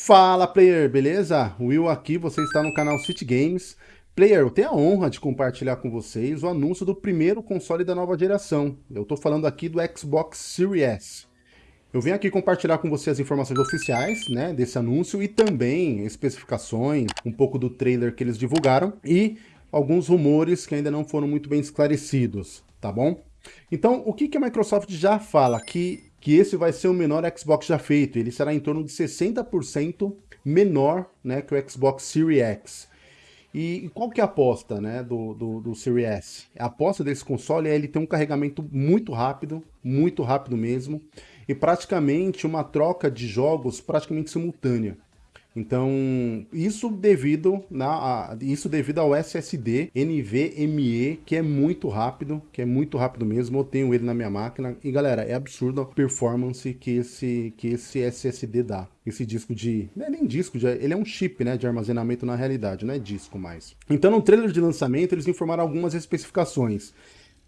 Fala player, beleza? Will aqui, você está no canal City Games. Player, eu tenho a honra de compartilhar com vocês o anúncio do primeiro console da nova geração. Eu estou falando aqui do Xbox Series S. Eu venho aqui compartilhar com você as informações oficiais né, desse anúncio e também especificações, um pouco do trailer que eles divulgaram e alguns rumores que ainda não foram muito bem esclarecidos, tá bom? Então, o que, que a Microsoft já fala? Que que esse vai ser o menor Xbox já feito. Ele será em torno de 60% menor né, que o Xbox Series X. E qual que é a aposta né, do, do, do Series S? A aposta desse console é ele ter um carregamento muito rápido, muito rápido mesmo, e praticamente uma troca de jogos praticamente simultânea. Então, isso devido, na, a, isso devido ao SSD NVMe, que é muito rápido, que é muito rápido mesmo, eu tenho ele na minha máquina, e galera, é absurdo a performance que esse, que esse SSD dá. Esse disco de... não é nem disco, de, ele é um chip né, de armazenamento na realidade, não é disco mais. Então, no trailer de lançamento, eles informaram algumas especificações.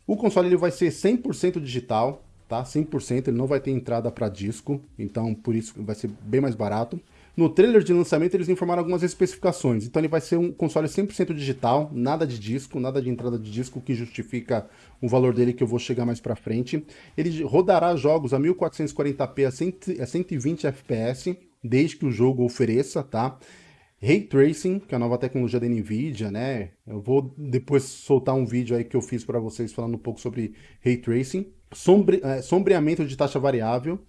O console ele vai ser 100% digital, tá? 100%, ele não vai ter entrada para disco, então por isso vai ser bem mais barato. No trailer de lançamento eles informaram algumas especificações, então ele vai ser um console 100% digital, nada de disco, nada de entrada de disco que justifica o valor dele que eu vou chegar mais pra frente. Ele rodará jogos a 1440p a 120 fps, desde que o jogo ofereça, tá? Ray Tracing, que é a nova tecnologia da NVIDIA, né? Eu vou depois soltar um vídeo aí que eu fiz para vocês falando um pouco sobre Ray Tracing. Sombre, é, sombreamento de taxa variável,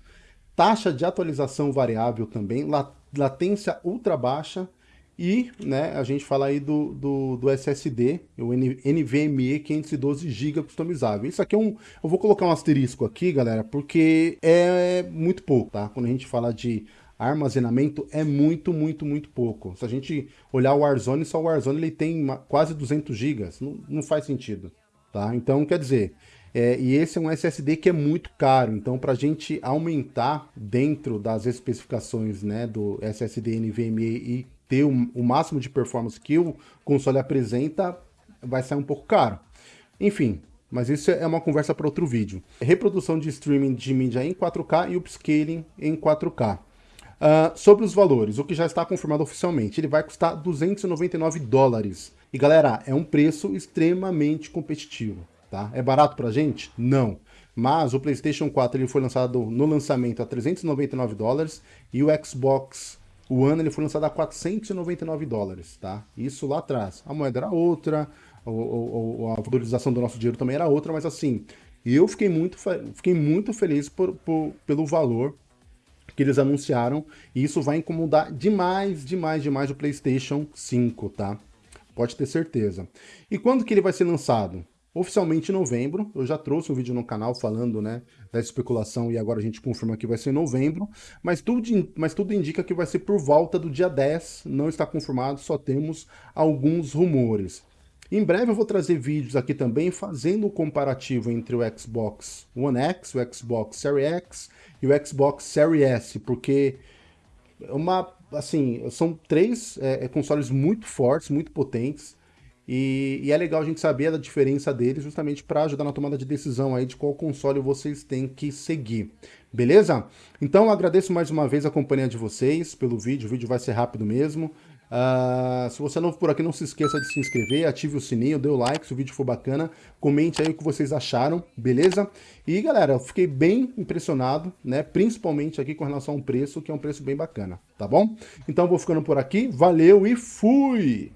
taxa de atualização variável também, latência ultra baixa e né, a gente fala aí do, do, do SSD, o NVMe 512 GB customizável. Isso aqui é um... Eu vou colocar um asterisco aqui, galera, porque é muito pouco, tá? Quando a gente fala de armazenamento, é muito, muito, muito pouco. Se a gente olhar o Warzone, só o Warzone ele tem quase 200 GB. Não, não faz sentido, tá? Então, quer dizer, é, e esse é um SSD que é muito caro, então para a gente aumentar dentro das especificações né, do SSD NVMe e ter o, o máximo de performance que o console apresenta, vai sair um pouco caro. Enfim, mas isso é uma conversa para outro vídeo. Reprodução de streaming de mídia em 4K e upscaling em 4K. Uh, ah, sobre os valores, o que já está confirmado oficialmente, ele vai custar 299 dólares. E galera, é um preço extremamente competitivo. Tá? É barato pra gente? Não. Mas o PlayStation 4 ele foi lançado no lançamento a 399 dólares e o Xbox One ele foi lançado a 499 dólares, tá? Isso lá atrás. A moeda era outra, a valorização do nosso dinheiro também era outra, mas assim, eu fiquei muito, fiquei muito feliz por, por, pelo valor que eles anunciaram e isso vai incomodar demais, demais, demais o PlayStation 5, tá? Pode ter certeza. E quando que ele vai ser lançado? Oficialmente em novembro. Eu já trouxe um vídeo no canal falando né, da especulação e agora a gente confirma que vai ser em novembro, mas tudo, mas tudo indica que vai ser por volta do dia 10, não está confirmado, só temos alguns rumores. Em breve eu vou trazer vídeos aqui também fazendo o comparativo entre o Xbox One X, o Xbox Series X e o Xbox Series S, porque é uma, assim, são três é, consoles muito fortes, muito potentes, e, e, é legal a gente saber a diferença deles justamente para ajudar na tomada de decisão aí de qual console vocês têm que seguir. Beleza? Então agradeço mais uma vez a companhia de vocês pelo vídeo, o vídeo vai ser rápido mesmo. Uh, se você é novo por aqui, não se esqueça de se inscrever, ative o sininho, dê o like se o vídeo for bacana, comente aí o que vocês acharam, beleza? E galera, eu fiquei bem impressionado, né? Principalmente aqui com relação ao preço, que é um preço bem bacana, tá bom? Então vou ficando por aqui, valeu e fui!